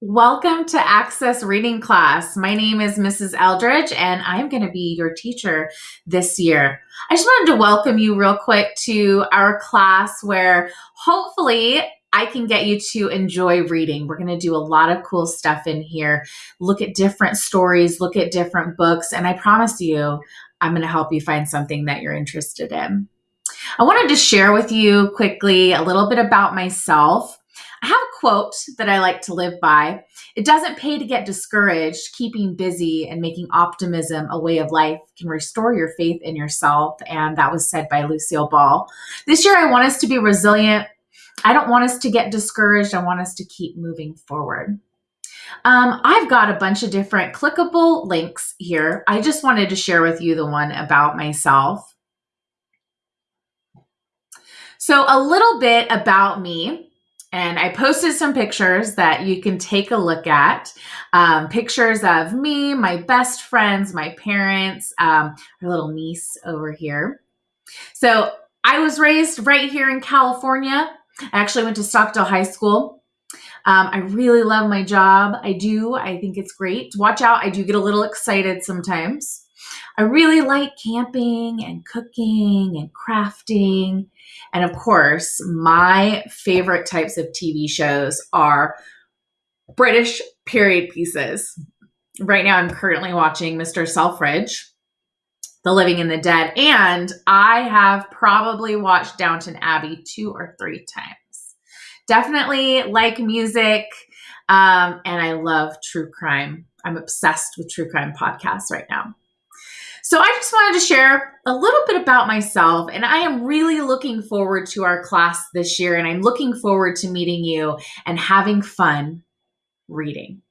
Welcome to Access Reading Class. My name is Mrs. Eldridge, and I'm going to be your teacher this year. I just wanted to welcome you real quick to our class where hopefully I can get you to enjoy reading. We're going to do a lot of cool stuff in here, look at different stories, look at different books, and I promise you, I'm going to help you find something that you're interested in. I wanted to share with you quickly a little bit about myself. I have a quote that I like to live by. It doesn't pay to get discouraged. Keeping busy and making optimism a way of life can restore your faith in yourself. And that was said by Lucille Ball. This year, I want us to be resilient. I don't want us to get discouraged. I want us to keep moving forward. Um, I've got a bunch of different clickable links here. I just wanted to share with you the one about myself. So, a little bit about me. And I posted some pictures that you can take a look at. Um, pictures of me, my best friends, my parents, um, our little niece over here. So I was raised right here in California. I actually went to Stockdale High School. Um, I really love my job. I do. I think it's great. Watch out. I do get a little excited sometimes. I really like camping and cooking and crafting. And of course, my favorite types of TV shows are British period pieces. Right now, I'm currently watching Mr. Selfridge, The Living and the Dead, and I have probably watched Downton Abbey two or three times. Definitely like music, um, and I love true crime. I'm obsessed with true crime podcasts right now. So I just wanted to share a little bit about myself, and I am really looking forward to our class this year, and I'm looking forward to meeting you and having fun reading.